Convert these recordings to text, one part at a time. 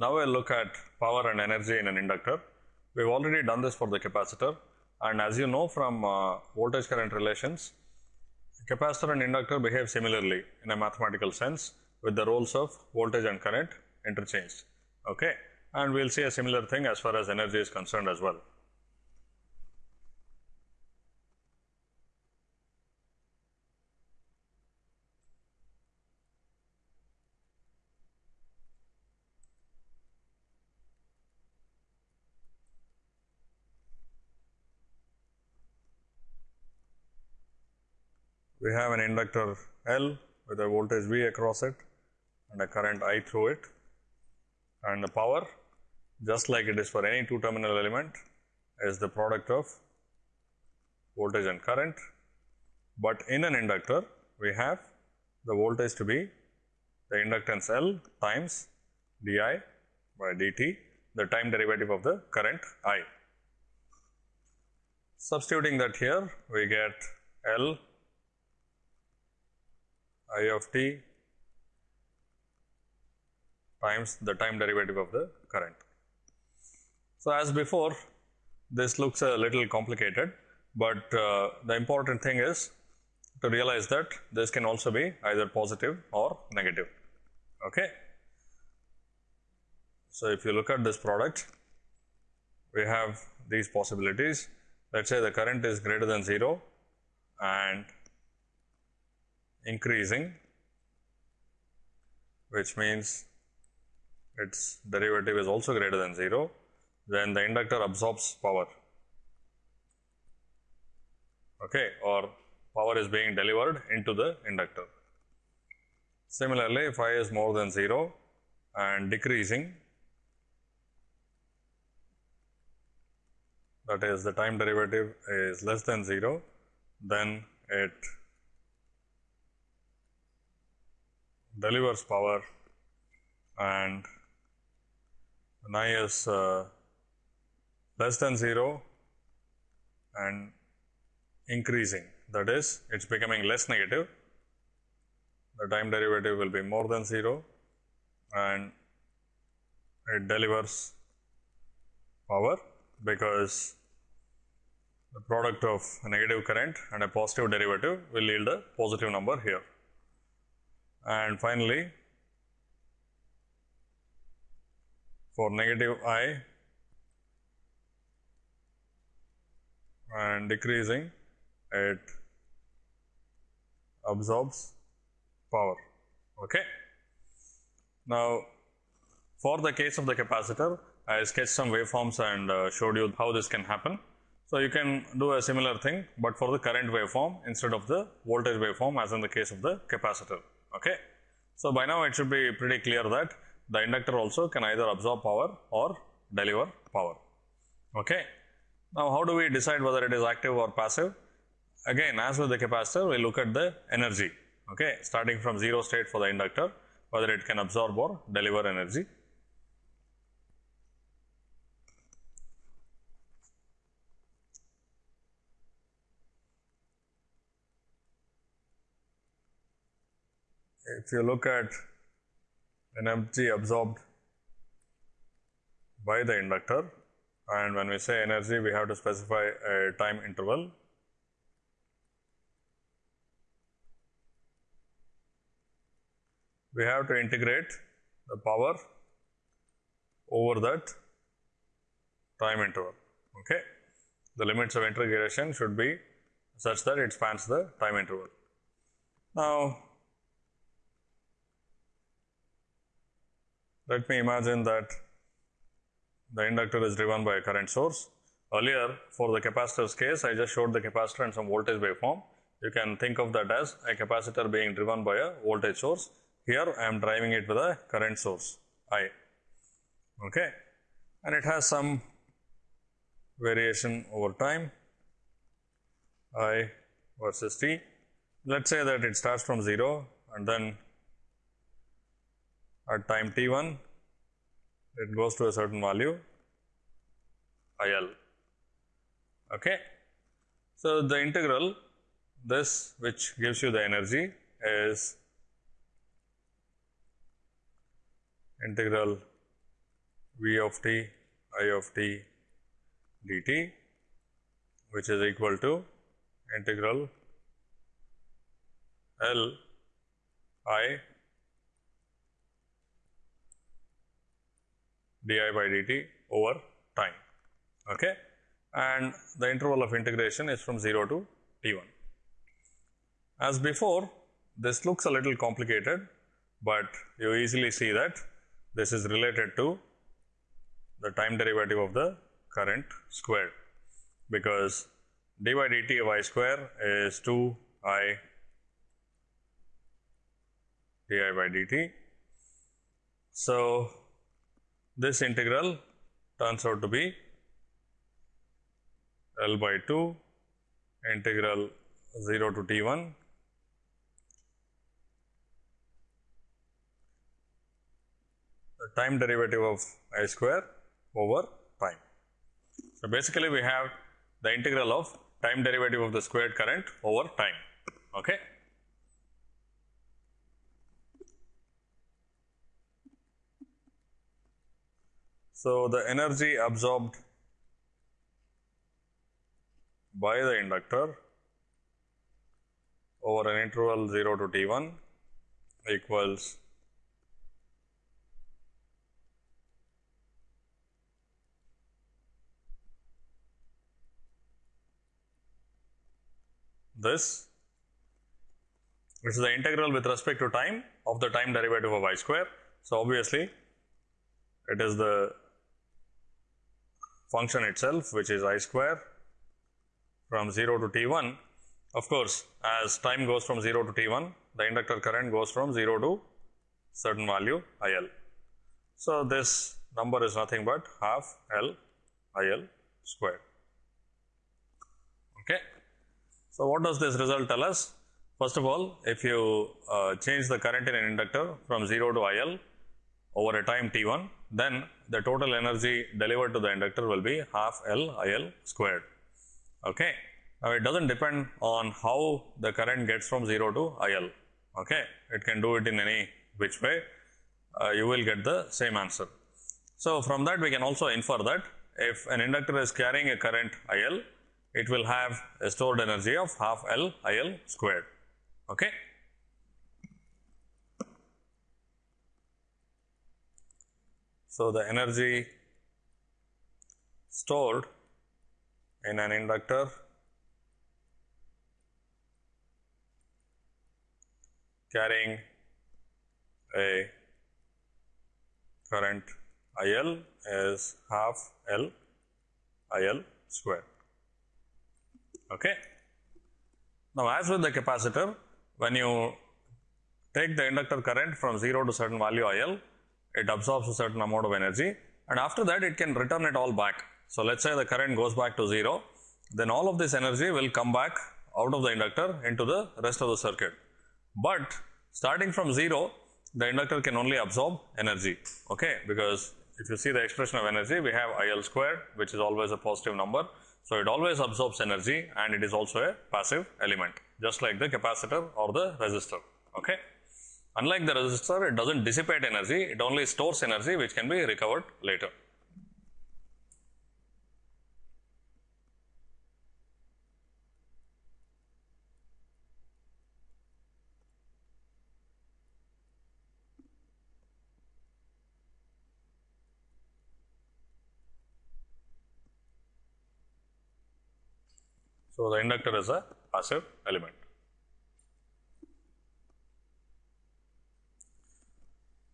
Now we'll look at power and energy in an inductor. We've already done this for the capacitor and as you know from uh, voltage current relations, capacitor and inductor behave similarly in a mathematical sense with the roles of voltage and current interchanged. Okay? And we'll see a similar thing as far as energy is concerned as well. We have an inductor L with a voltage V across it and a current I through it and the power just like it is for any two terminal element is the product of voltage and current, but in an inductor we have the voltage to be the inductance L times di by dt the time derivative of the current I. Substituting that here we get L I of t times the time derivative of the current. So, as before this looks a little complicated, but uh, the important thing is to realize that this can also be either positive or negative. Okay. So, if you look at this product, we have these possibilities. Let us say the current is greater than 0 and increasing, which means its derivative is also greater than 0, then the inductor absorbs power okay, or power is being delivered into the inductor. Similarly, if I is more than 0 and decreasing that is the time derivative is less than 0, then it delivers power and when i is uh, less than 0 and increasing that is it is becoming less negative the time derivative will be more than 0 and it delivers power because the product of a negative current and a positive derivative will yield a positive number here. And finally, for negative I and decreasing it absorbs power. Okay. Now, for the case of the capacitor, I sketched some waveforms and uh, showed you how this can happen. So, you can do a similar thing, but for the current waveform instead of the voltage waveform as in the case of the capacitor. Okay. So, by now it should be pretty clear that the inductor also can either absorb power or deliver power. Okay. Now, how do we decide whether it is active or passive? Again as with the capacitor we look at the energy okay, starting from 0 state for the inductor whether it can absorb or deliver energy. If you look at an energy absorbed by the inductor and when we say energy we have to specify a time interval. We have to integrate the power over that time interval okay? The limits of integration should be such that it spans the time interval. Now Let me imagine that the inductor is driven by a current source. Earlier for the capacitor's case, I just showed the capacitor and some voltage waveform. You can think of that as a capacitor being driven by a voltage source. Here I am driving it with a current source I. Okay. And it has some variation over time I versus t. Let us say that it starts from 0 and then at time t1 it goes to a certain value IL. Okay. So, the integral this which gives you the energy is integral v of t i of t dt which is equal to integral L i di by dt over time. Okay? And the interval of integration is from 0 to t1. As before, this looks a little complicated, but you easily see that this is related to the time derivative of the current squared because dy dt of i square is 2 i di by dt. So, this integral turns out to be L by 2 integral 0 to t 1 the time derivative of i square over time. So, basically we have the integral of time derivative of the squared current over time. Okay. So, the energy absorbed by the inductor over an interval 0 to t 1 equals this which is the integral with respect to time of the time derivative of i square. So, obviously, it is the function itself which is i square from 0 to t 1. Of course, as time goes from 0 to t 1, the inductor current goes from 0 to certain value i l. So, this number is nothing but half L I L square. Okay. So, what does this result tell us? First of all, if you uh, change the current in an inductor from 0 to IL over a time t1, then the total energy delivered to the inductor will be half L IL squared. Okay. Now, it does not depend on how the current gets from 0 to IL. Okay. It can do it in any which way, uh, you will get the same answer. So, from that we can also infer that if an inductor is carrying a current IL, it will have a stored energy of half L I L squared. Okay. So, the energy stored in an inductor carrying a current I L is half L I L square. Okay. Now, as with the capacitor, when you take the inductor current from 0 to certain value IL, it absorbs a certain amount of energy and after that it can return it all back. So, let us say the current goes back to 0, then all of this energy will come back out of the inductor into the rest of the circuit. But starting from 0, the inductor can only absorb energy, okay, because if you see the expression of energy, we have IL square which is always a positive number. So, it always absorbs energy and it is also a passive element just like the capacitor or the resistor. Okay. Unlike the resistor, it does not dissipate energy, it only stores energy which can be recovered later. So, the inductor is a passive element.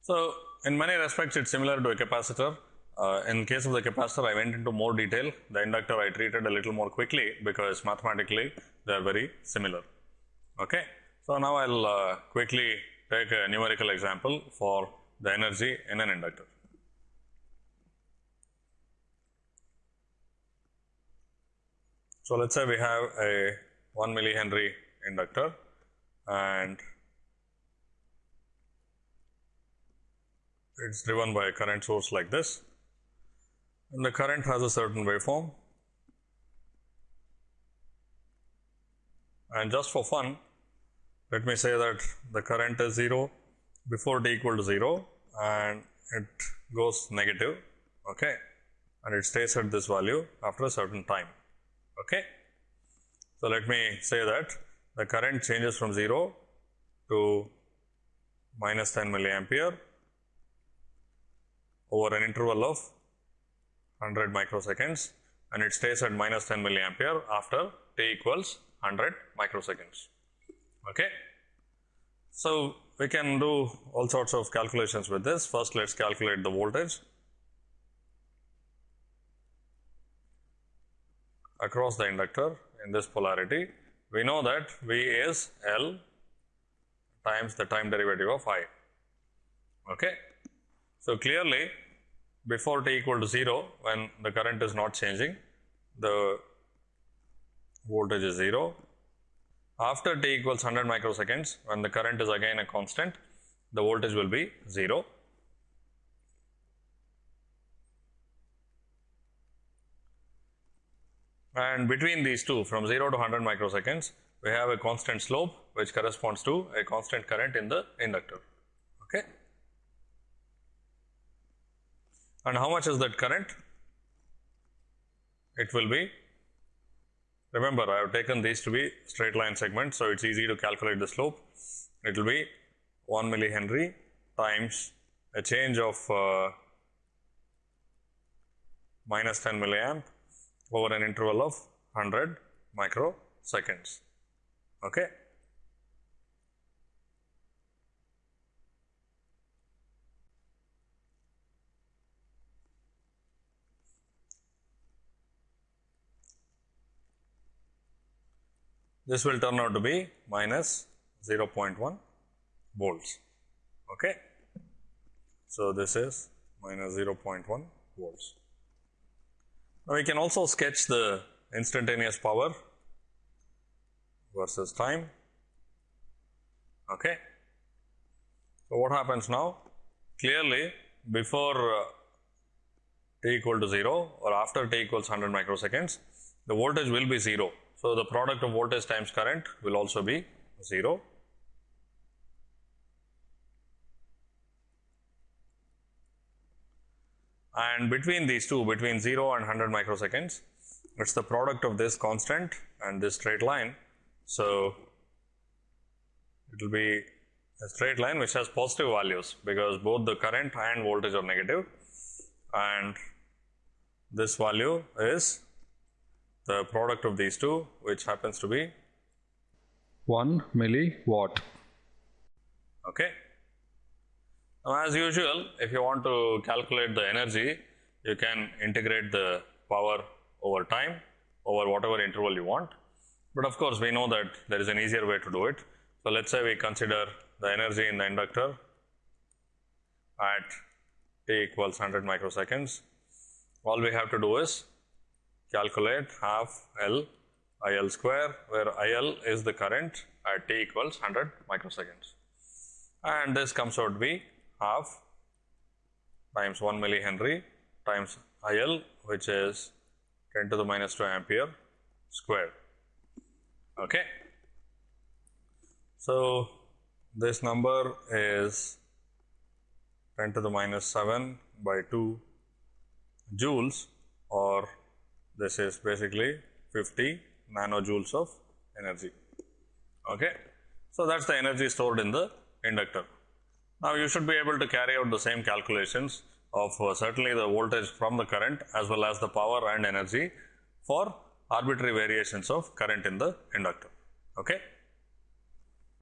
So, in many respects it is similar to a capacitor. Uh, in case of the capacitor I went into more detail, the inductor I treated a little more quickly because mathematically they are very similar. Okay. So, now I will uh, quickly take a numerical example for the energy in an inductor. So, let us say we have a 1 millihenry inductor and it is driven by a current source like this. And the current has a certain waveform. And just for fun let me say that the current is 0 before t equal to 0 and it goes negative okay? And it stays at this value after a certain time okay? So let me say that the current changes from 0 to minus 10 milliampere over an interval of 100 microseconds and it stays at minus 10 milliampere after t equals 100 microseconds. Okay. So, we can do all sorts of calculations with this. First, let us calculate the voltage across the inductor in this polarity. We know that V is L times the time derivative of I. Okay. So, clearly before t equal to 0 when the current is not changing the voltage is 0 after t equals 100 microseconds, when the current is again a constant, the voltage will be 0. And between these two, from 0 to 100 microseconds, we have a constant slope which corresponds to a constant current in the inductor. Okay. And how much is that current? It will be Remember, I have taken these to be straight line segments, so it's easy to calculate the slope. It will be 1 millihenry times a change of uh, minus 10 milliamp over an interval of 100 microseconds. Okay. This will turn out to be minus 0.1 volts. Okay. So, this is minus 0.1 volts. Now, we can also sketch the instantaneous power versus time. Okay. So, what happens now? Clearly, before uh, t equal to 0 or after t equals 100 microseconds, the voltage will be 0 so, the product of voltage times current will also be 0. And between these two, between 0 and 100 microseconds, it is the product of this constant and this straight line. So, it will be a straight line which has positive values because both the current and voltage are negative and this value is the product of these two which happens to be 1 milliwatt. Okay. Now, as usual if you want to calculate the energy you can integrate the power over time over whatever interval you want. But of course, we know that there is an easier way to do it. So, let us say we consider the energy in the inductor at t equals 100 microseconds. All we have to do is calculate half L I L square where IL is the current at t equals 100 microseconds and this comes out to be half times 1 millihenry times IL which is 10 to the minus 2 ampere square. Okay. So, this number is 10 to the minus 7 by 2 joules this is basically 50 nanojoules of energy. Okay. So, that is the energy stored in the inductor. Now, you should be able to carry out the same calculations of uh, certainly the voltage from the current as well as the power and energy for arbitrary variations of current in the inductor. Okay.